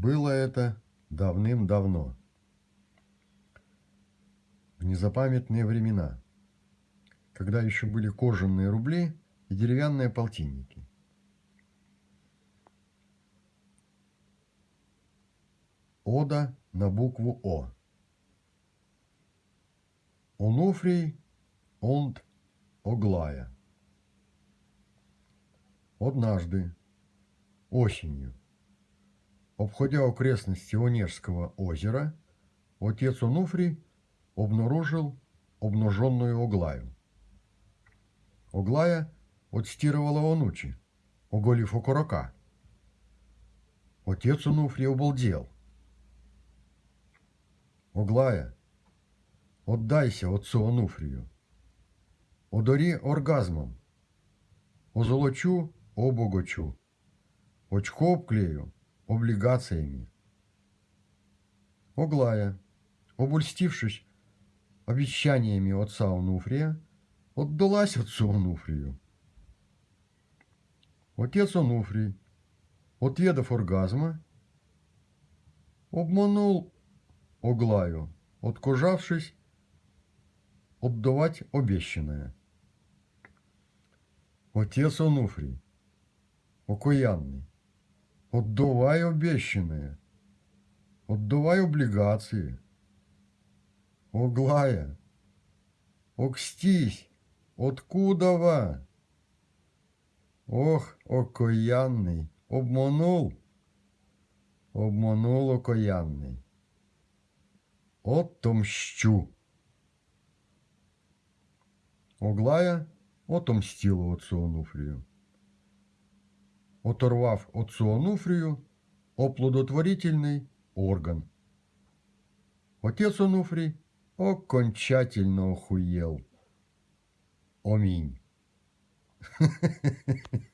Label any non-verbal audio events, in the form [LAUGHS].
Было это давным-давно, в незапамятные времена, когда еще были кожаные рубли и деревянные полтинники. Ода на букву О. Онуфрий онд Оглая. Однажды, осенью, обходя окрестности Онежского озера, отец Онуфрий обнаружил обнаженную Оглаю. Оглая отстирывала онучи, оголив окорока. Отец Онуфрий обалдел. Оглая, отдайся отцу Онуфрию. Одари оргазмом. Озолочу, обогочу. Очко обклею облигациями. Оглая, обольстившись обещаниями отца Онуфрия, отдалась отцу Онуфрию. Отец Онуфрий, отведав оргазма, обманул Оглаю, откожавшись отдавать обещанное. Отец Онуфрий, окаянный, отдавай обещанное, отдавай облигации. Оглая, окстись, откудова? Ох, окаянный, обманул, обманул окаянный. Отомщу. Оглая отомстила отцу Онуфрію. Оторвав отцу Онуфрію оплодотворительный орган. Отец Онуфрий окончательно охуел. Аминь. [LAUGHS]